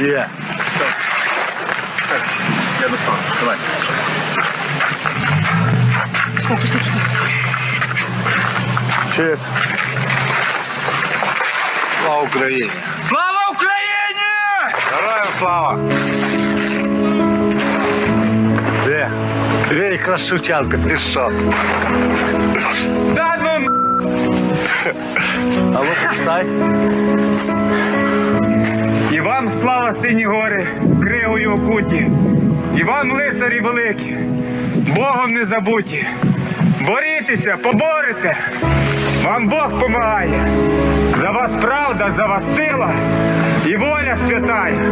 Є. Я достану. Давай. Чек. Слава Україні! Слава Україні! Героям слава! Де? Де якраз Шевченко, ти що? Да ну А ну почитай. Слава сині гори, кригою окуті, і вам лицарі великі, Богом не забуті. Борітеся, поборете, вам Бог помагає. За вас правда, за вас сила і воля святая.